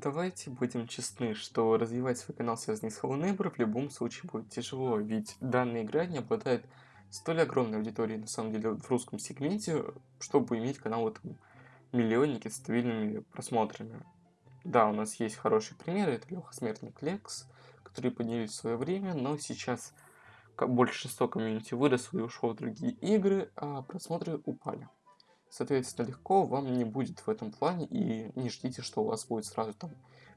Давайте будем честны, что развивать свой канал, связанный с Hello Neighbor, в любом случае будет тяжело, ведь данная игра не обладает столь огромной аудиторией, на самом деле, в русском сегменте, чтобы иметь канал в этом миллионнике с стабильными просмотрами. Да, у нас есть хорошие примеры, это Леха Смертник Лекс, которые поднялись в свое время, но сейчас большинство комьюнити выросло и ушло в другие игры, а просмотры упали. Соответственно, легко вам не будет в этом плане, и не ждите, что у вас будет сразу там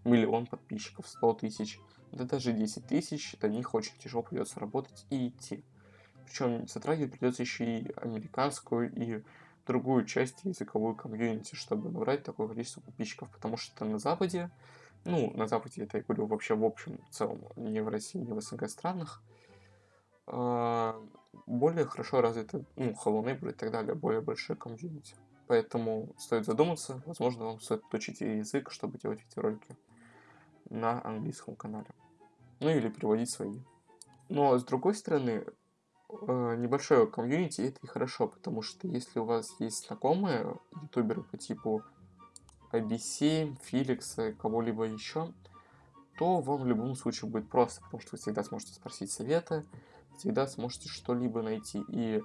миллион подписчиков, 100 тысяч, да даже 10 тысяч, до них очень тяжело придется работать и идти. Причем затрагивать придется еще и американскую, и другую часть языковую комьюнити, чтобы набрать такое количество подписчиков, потому что на Западе, ну, на Западе это я говорю вообще в общем целом, не в России, не в СНГ странах, а, более хорошо развиты, ну, Hello Neighbor и так далее, более большой комьюнити. Поэтому стоит задуматься, возможно, вам стоит учить язык, чтобы делать видеоролики на английском канале. Ну или переводить свои. Но с другой стороны, э, небольшое комьюнити это и хорошо, потому что если у вас есть знакомые ютуберы по типу IBC, Феликса, кого-либо еще, то вам в любом случае будет просто, потому что вы всегда сможете спросить совета, всегда сможете что-либо найти. И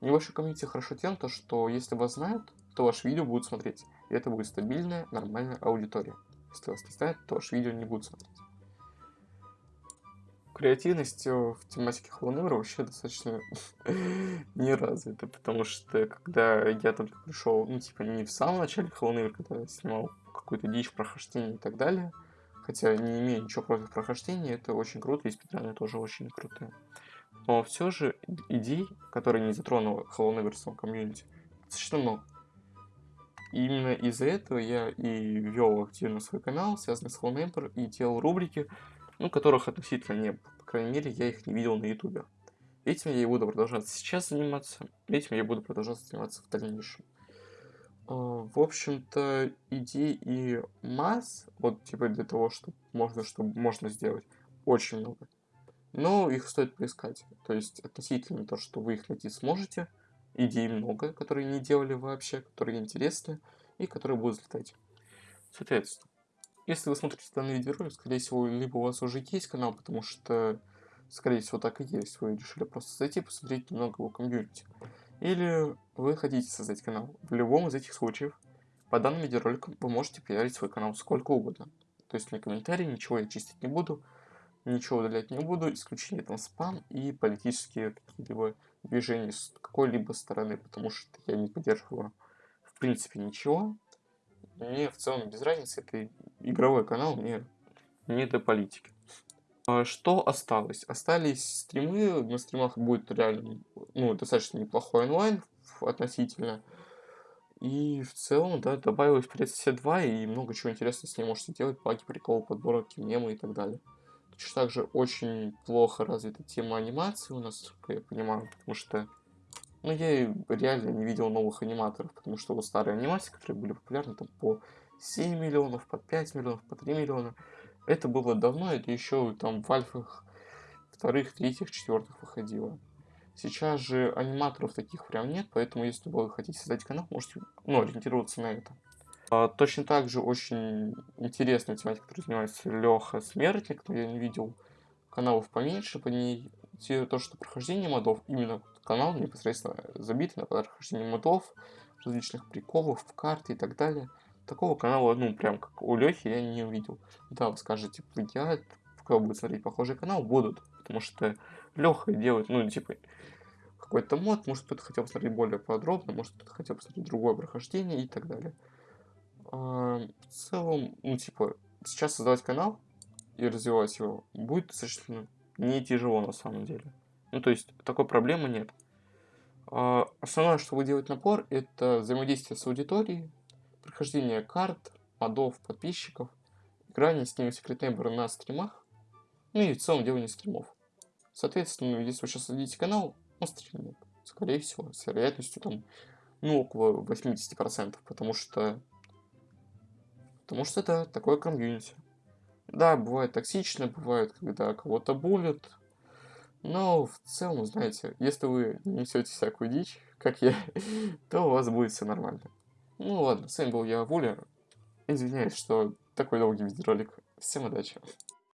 небольшой комьюнити хорошо тем, то, что если вас знают, то ваше видео будут смотреть. И это будет стабильная, нормальная аудитория. Если вас не знают, то ваше видео не будут смотреть. Креативность в тематике Холлоневра вообще достаточно не развита, потому что когда я только пришел, ну типа не в самом начале Холлоневра, когда я снимал какую-то дичь, прохождение и так далее, хотя не имею ничего против прохождения, это очень круто, и спидраны тоже очень крутые. Но все же идей, которые не затронула Hello Neverson комьюнити, достаточно много. И именно из-за этого я и вел активно свой канал, связанный с Hello Neighbor, и делал рубрики, ну, которых относительно не было. По крайней мере, я их не видел на ютубе. Этим я и буду продолжать сейчас заниматься, этим я буду продолжать заниматься в дальнейшем. А, в общем-то, идей и масс, вот типа для того, чтобы можно, чтобы можно сделать, очень много. Но их стоит поискать. То есть относительно то, что вы их найти сможете, идей много, которые не делали вообще, которые интересны и которые будут взлетать. Соответственно, если вы смотрите данный видеоролик, скорее всего, либо у вас уже есть канал, потому что, скорее всего, так и есть. Вы решили просто зайти, посмотреть немного его комьюнити. Или вы хотите создать канал. В любом из этих случаев, по данным видеороликам, вы можете пиарить свой канал сколько угодно. То есть на комментарии ничего я чистить не буду, ничего удалять не буду, исключение там спам и политические какие-либо движения с какой-либо стороны, потому что я не поддерживаю в принципе ничего. Мне в целом без разницы, это игровой канал, мне не до политики. А что осталось? Остались стримы, на стримах будет реально ну, достаточно неплохой онлайн относительно. И в целом, да, добавилось Привет 2 и много чего интересного с ней можете делать, паки, приколы, подборки, мемы и так далее. Точно так же очень плохо развита тема анимации у нас, я понимаю, потому что ну, я реально не видел новых аниматоров, потому что вот старые анимации, которые были популярны там по 7 миллионов, по 5 миллионов, по 3 миллиона, это было давно, это еще там в альфах вторых, третьих, четвертых выходило. Сейчас же аниматоров таких прям нет, поэтому если вы хотите создать канал, можете ну, ориентироваться на это. А, точно так же очень интересная тематика, которой занимается Леха Смертник, но я не видел каналов поменьше по ней. То, что прохождение модов, именно канал непосредственно забит на прохождение модов, различных приколов, карты и так далее. Такого канала, ну, прям как у Лехи, я не увидел. Да, вы скажете, плагиат, кто будет смотреть похожий канал, будут. Потому что Леха делает, ну, типа, какой-то мод, может кто-то хотел посмотреть более подробно, может кто-то хотел посмотреть другое прохождение и так далее. А, в целом, ну, типа, сейчас создавать канал и развивать его будет достаточно не тяжело на самом деле. Ну, то есть, такой проблемы нет. А, основное, что вы делаете напор, это взаимодействие с аудиторией, прохождение карт, модов, подписчиков, играние с ними в секретные на стримах, ну и в целом делание стримов. Соответственно, если вы сейчас создадите канал, он стримнет, скорее всего, с вероятностью там, ну, около 80%, потому что Потому что это такое комьюнити. Да, бывает токсично, бывает, когда кого-то булят. Но в целом, знаете, если вы не несете всякую дичь, как я, то у вас будет все нормально. Ну ладно, с вами был я, Вуля. Извиняюсь, что такой долгий видеоролик. Всем удачи!